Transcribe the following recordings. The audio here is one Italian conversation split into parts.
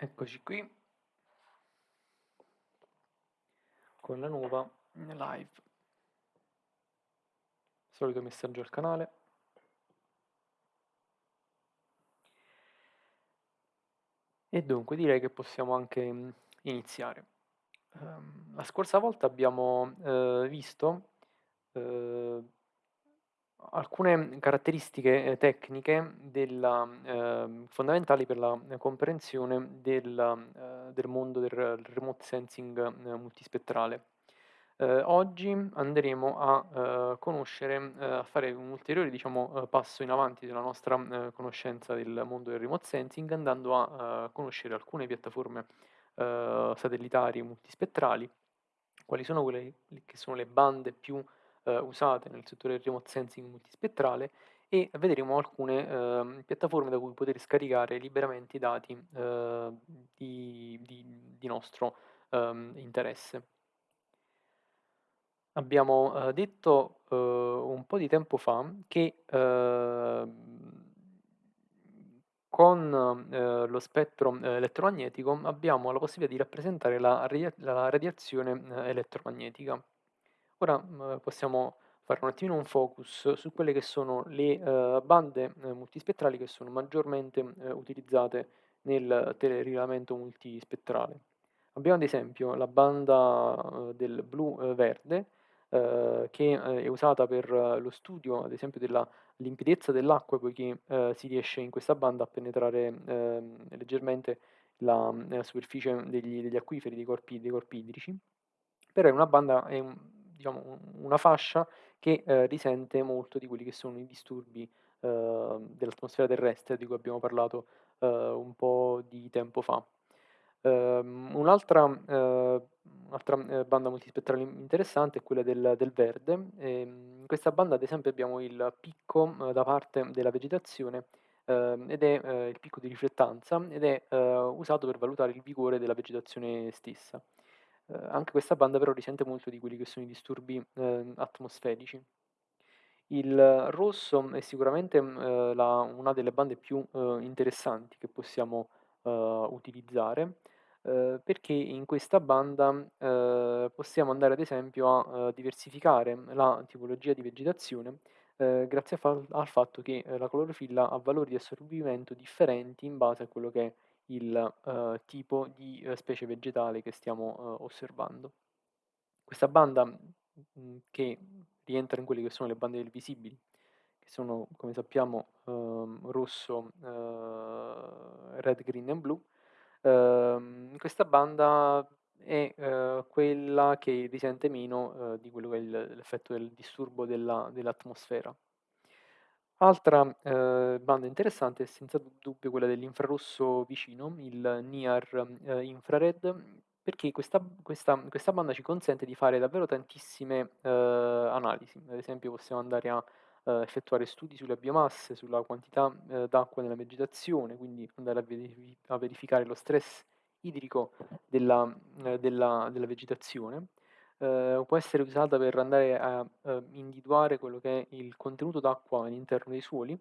Eccoci qui con la nuova live. Solito messaggio al canale. E dunque direi che possiamo anche mm, iniziare. Um, la scorsa volta abbiamo uh, visto uh, alcune caratteristiche eh, tecniche della, eh, fondamentali per la comprensione del, eh, del mondo del, remote sensing eh, multispettrale. Eh, oggi andremo a conoscere, a fare un ulteriore diciamo, passo in avanti della nostra conoscenza del mondo del remote sensing andando a conoscere alcune piattaforme satellitari multispettrali, quali sono quelle che sono le bande più eh, usate nel settore del remote sensing multispettrale e vedremo alcune eh, piattaforme da cui poter scaricare liberamente i dati eh, di, di, di, nostro ehm, interesse. Abbiamo eh, detto eh, un po' di tempo fa che ehm, con eh, lo spettro eh, elettromagnetico abbiamo la possibilità di rappresentare la, radia la radiazione eh, elettromagnetica. Ora mhmm, possiamo fare un attimino un focus su quelle che sono le uh, bande uh, multispettrali che sono maggiormente uh, utilizzate nel telerilegamento multispettrale. Abbiamo ad esempio la banda del blu-verde che è usata per lo studio ad esempio della limpidezza dell'acqua poiché si riesce in questa banda a penetrare leggermente la, la superficie degli, degli, acquiferi, dei corpi, dei corpi idrici, però è una banda, è un, diciamo, una fascia che eh, risente molto di quelli che sono i disturbi eh, dell'atmosfera terrestre di cui abbiamo parlato eh, un po' di tempo fa. Ehm, un'altra, eh, un'altra eh, banda multispettrale interessante è quella del, del verde. Ehm, in questa banda ad esempio abbiamo il picco eh, da parte della vegetazione ehm, ed è il picco di riflettanza ed è usato per valutare il vigore della vegetazione stessa. Eh, anche questa banda però risente molto di quelli che sono i disturbi eh, atmosferici. Il rosso è sicuramente eh, la, una delle bande più eh, interessanti che possiamo eh, utilizzare eh, perché in questa banda possiamo andare ad esempio a diversificare la tipologia di vegetazione grazie fa al fatto che la clorofilla ha valori di assorbimento differenti in base a quello che è il uh, tipo di uh, specie vegetale che stiamo uh, osservando. Questa banda mh, mm, che rientra in quelle che sono le bande del visibili, che sono come sappiamo ehm, rosso, red, green e blu, ehm, questa banda è quella che risente meno di quello che è l'effetto del disturbo della, dell'atmosfera. Altra eh, banda interessante è senza dubbio quella dell'infrarosso vicino, il NIR eh, infrared, perché questa, questa, questa, banda ci consente di fare davvero tantissime eh, analisi. Ad esempio possiamo andare a eh, effettuare studi sulle biomasse, sulla quantità eh, d'acqua nella vegetazione, quindi andare a, verifi a verificare lo stress idrico della, eh, della, della vegetazione eh, può essere usata per andare a eh, individuare quello che è il contenuto d'acqua all'interno dei suoli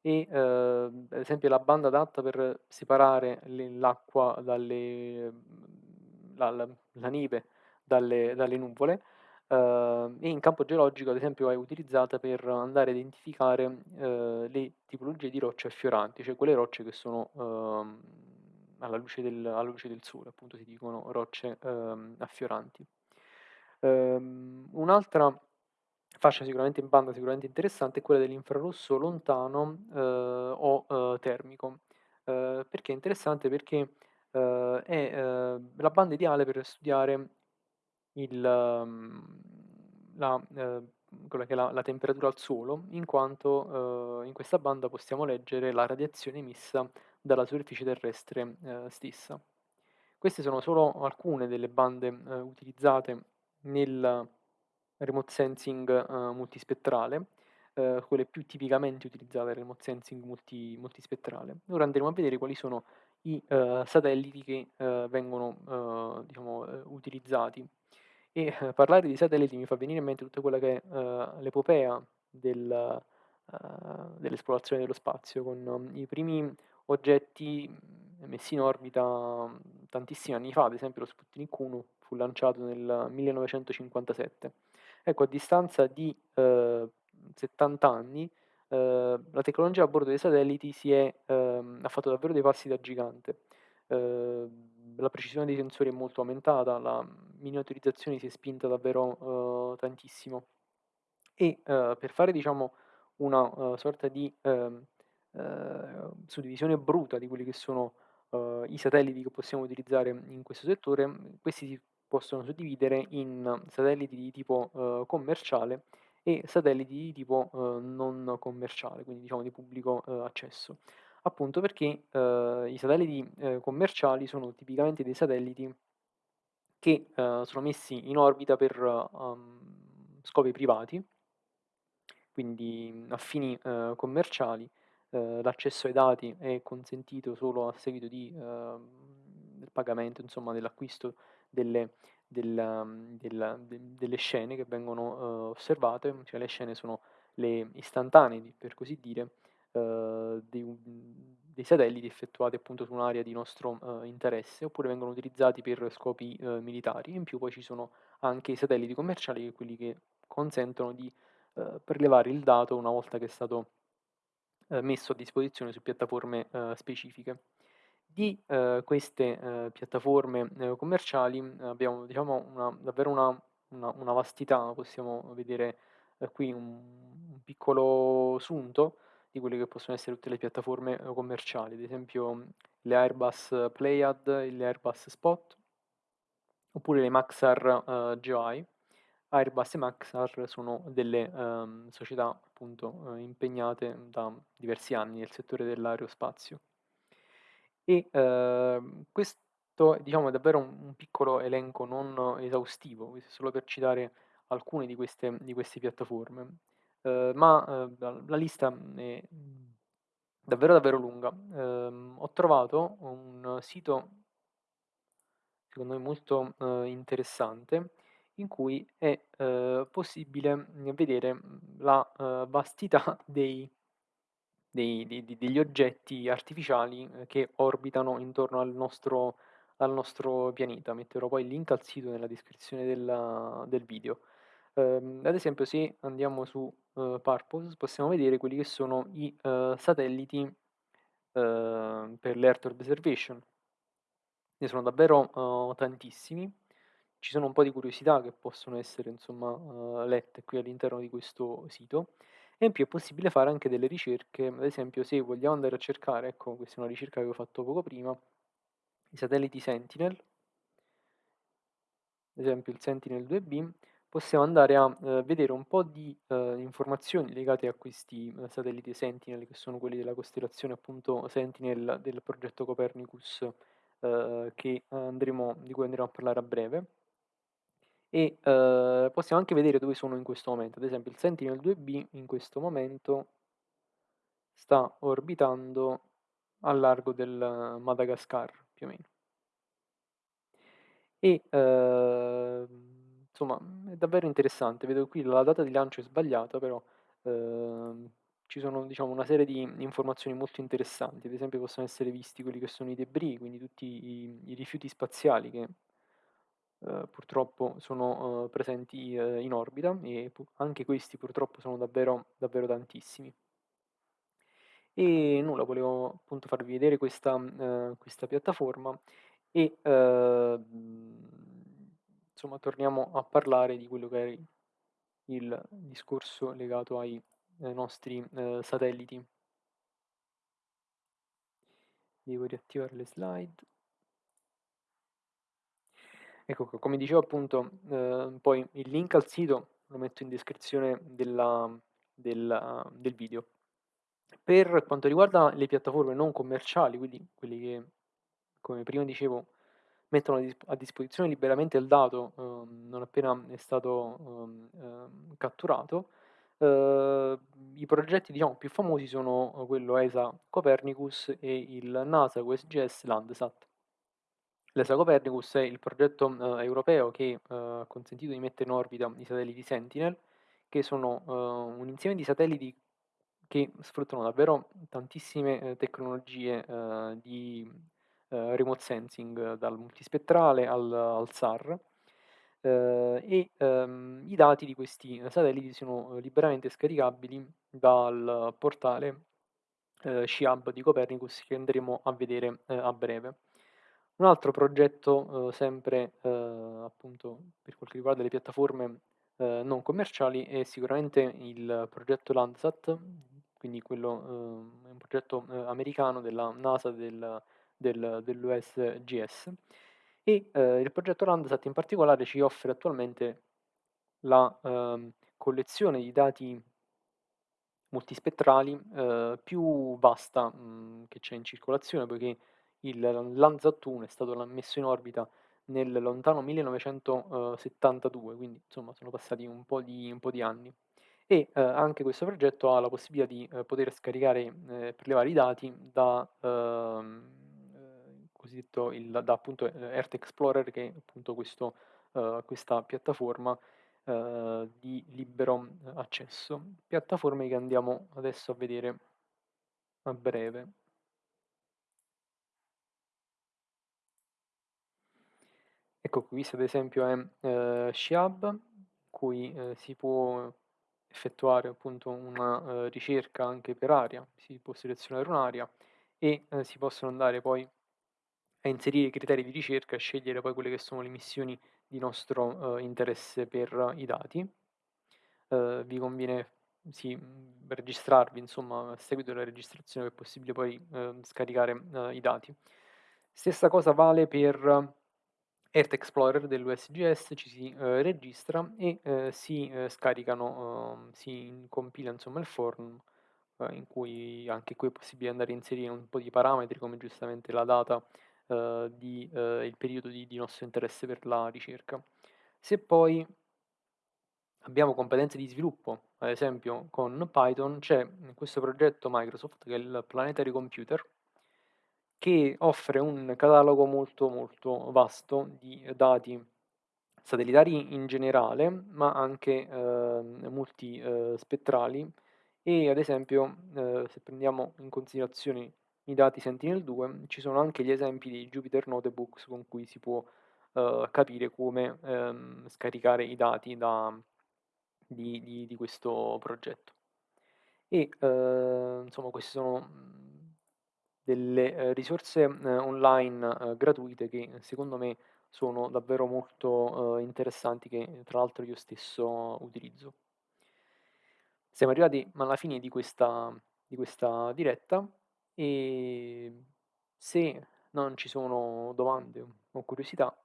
e eh, ad esempio la banda adatta per separare l'acqua dalle la, la, la neve dalle, dalle nuvole Uh, e in campo geologico ad esempio è utilizzata per andare a identificare uh, le tipologie di rocce affioranti, cioè quelle rocce che sono uh, alla, luce del, alla, luce del, sole, appunto si dicono rocce ehm, affioranti. Ehm, un'altra fascia sicuramente in banda sicuramente interessante è quella dell'infrarosso lontano eh, o eh, termico. Eh, perché è interessante? Perché eh, è eh, la banda ideale per studiare il, ehm, la, eh, quella che la, la, temperatura al suolo, in quanto in questa banda possiamo leggere la radiazione emessa dalla superficie terrestre stessa. Queste sono solo alcune delle bande utilizzate nel remote sensing uh, multispettrale, uh, quelle più tipicamente utilizzate nel remote sensing multi, multispettrale. Ora andremo a vedere quali sono i uh, satelliti che vengono diciamo, utilizzati. E parlare di satelliti mi fa venire in mente tutta quella che è l'epopea dell'esplorazione dello spazio, con um, i primi oggetti messi in orbita, mhmm, tantissimi anni fa, ad esempio lo Sputnik 1 fu lanciato nel 1957. Ecco, a distanza di, ehm, 70 anni, ehm, la tecnologia a bordo dei satelliti è ehm, ha fatto davvero dei passi da gigante. Ehm, la precisione dei sensori è molto aumentata, la miniaturizzazione si è spinta davvero, uhm, tantissimo. E, ehm, per fare diciamo una, uhm, sorta di, ehm, ehm, suddivisione bruta di quelli che sono, i satelliti che possiamo utilizzare in questo settore, questi si possono suddividere in satelliti di tipo, uhm, commerciale e satelliti di tipo, uhm, non commerciale, quindi diciamo di pubblico, uhm, accesso. Appunto perché, uhm, i satelliti, ehm, commerciali sono tipicamente dei satelliti che, uhm, sono messi in orbita per, uhm, scopi privati quindi, mhmm, a fini, commerciali, l'accesso ai dati è consentito solo a seguito di, uhm, del pagamento, insomma, dell'acquisto delle del mhmm, del de delle scene che vengono, uhm, osservate, cioè le scene sono le istantanee per così dire, uhm, un dei satelliti effettuati appunto su un'area di nostro, uhm, interesse, oppure vengono utilizzati per scopi, uhm, militari. In più poi ci sono anche i satelliti commerciali, che quelli che consentono di uhm, prelevare il dato una volta che è stato, messo a disposizione su piattaforme, specifiche. Di, uhm, queste, uhm, piattaforme, uhm, commerciali, mhmm, abbiamo diciamo una davvero una una una vastità, possiamo vedere, ehm, qui un un piccolo sunto di quelle che possono essere tutte le piattaforme, commerciali, ad esempio le Airbus Pléiades, le Airbus Spot oppure le Maxar, uhm, Geoeye. Airbus e Maxar sono delle, uhm, società appunto, uhm, impegnate da diversi anni nel settore dell'aerospazio. E, uhm, questo diciamo è davvero un un piccolo elenco non esaustivo, questo è solo per citare alcune di queste di queste piattaforme, uhm, ma, uhm, la lista, è, davvero, davvero lunga. Uhm, ho trovato un sito secondo me molto, uhm, interessante, in cui è, uhm, possibile, vedere, la, vastità dei dei di degli oggetti artificiali, ehm, che orbitano intorno al nostro al nostro pianeta. Metterò poi il link al sito nella descrizione del del video. Uhm, ad esempio se andiamo su, uhm, Purpose possiamo vedere quelli che sono i, uhm, satelliti, uhm, per l'Earth observation. Ne sono davvero, tantissimi. Ci sono un po' di curiosità che possono essere insomma, lette qui all'interno di questo sito e in più è possibile fare anche delle ricerche, ad esempio se vogliamo andare a cercare, ecco questa è una ricerca che avevo fatto poco prima, i satelliti Sentinel ad esempio il Sentinel-2B, possiamo andare a, uhm, vedere un po' di, uhm, informazioni legate a questi, uhm, satelliti Sentinel, che sono quelli della costellazione appunto Sentinel del progetto Copernicus, uhm, che andremo di cui andremo a parlare a breve. E, uhm, possiamo anche vedere dove sono in questo momento. Ad esempio il Sentinel-2B in questo momento sta orbitando al largo del Madagascar, più o meno. E, uhm, insomma, è davvero interessante. Vedo qui la data di lancio è sbagliata, però, uhm, ci sono diciamo una serie di informazioni molto interessanti. Ad esempio possono essere visti quelli che sono i débris, quindi tutti i i rifiuti spaziali che uhm, purtroppo sono, uhm, presenti, uhm, in orbita e pu anche questi purtroppo sono davvero davvero tantissimi. E nulla, volevo appunto farvi vedere questa, uhm, questa piattaforma e, uhm, insomma torniamo a parlare di quello che è il discorso legato ai, ai nostri, satelliti. Devo riattivare le slide. Ecco, co come dicevo appunto, uhm, poi il link al sito lo metto in descrizione della del del video. Per quanto riguarda le piattaforme non commerciali, quindi quelli che, come prima dicevo, mettono a disp a disposizione liberamente il dato, uhm, non appena è stato, ehm, catturato, uhm, i progetti diciamo più famosi sono, uhm, quello ESA Copernicus e il NASA QSGS Landsat. L'ESA Copernicus è il progetto, uhm, europeo che, uhm, ha consentito di mettere in orbita i satelliti Sentinel, che sono, uhm, un insieme di satelliti che sfruttano davvero tantissime, ehm, tecnologie, di remote sensing dal multispettrale al al SAR, ehm, e, ehm, i dati di questi satelliti sono liberamente scaricabili dal portale, ehm, SHIAB di Copernicus che andremo a vedere, ehm, a breve. Un altro progetto, uhm, sempre, ehm, appunto per quel che riguarda le piattaforme, ehm, non commerciali è sicuramente il progetto Landsat, quindi quello uhm, è un progetto, ehm, americano della NASA del del dell'USGS e, ehm, il progetto Landsat in particolare ci offre attualmente la, ehm, collezione di dati multispettrali, ehm, più vasta, mhmm, che c'è in circolazione, poiché il 1 è stato messo in orbita nel lontano 1972, quindi insomma sono passati un po' di un po' di anni. E, ehm, anche questo progetto ha la possibilità di, ehm, poter scaricare, ehm, prelevare i dati da, ehm, ehm, cosiddetto il da appunto, ehm, Earth Explorer che è appunto questo ehm, questa piattaforma, di libero accesso. Piattaforme che andiamo adesso a vedere a breve. Ecco, questo ad esempio è, ehm, SHIAB, cui, ehm, si può effettuare appunto una, ehm, ricerca anche per area, si può selezionare un'area e, ehm, si possono andare poi a inserire i criteri di ricerca e scegliere poi quelle che sono le missioni di nostro, ehm, interesse per i dati. Ehm, vi conviene sì, registrarvi insomma, a seguito della registrazione è possibile poi, ehm, scaricare, i dati. Stessa cosa vale per Earth Explorer dell'USGS, ci si, ehm, registra e, ehm, si, ehm, scaricano uhm, si compila insomma il form, ehm, in cui anche qui è possibile andare a inserire un po' di parametri come giustamente la data, ehm, di ehm, il periodo di di nostro interesse per la ricerca. Se poi abbiamo competenze di sviluppo, ad esempio con Python, c'è, questo progetto Microsoft che è il Planetary Computer che offre un catalogo molto, molto vasto di dati satellitari in generale, ma anche, ehm, multi ehm, spettrali e ad esempio, ehm, se prendiamo in considerazione i dati Sentinel-2, ci sono anche gli esempi di Jupyter Notebooks con cui si può, ehm, capire come, ehm, scaricare i dati da di di di questo progetto. E, ehm, insomma queste sono, delle, ehm, risorse, ehm, online, ehm, gratuite che secondo me sono davvero molto, interessanti che tra l'altro io stesso utilizzo. Siamo arrivati alla fine di questa di questa diretta e se non ci sono domande o curiosità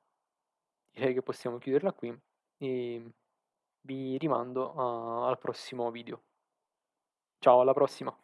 direi che possiamo chiuderla qui e vi rimando a al prossimo video. Ciao, alla prossima.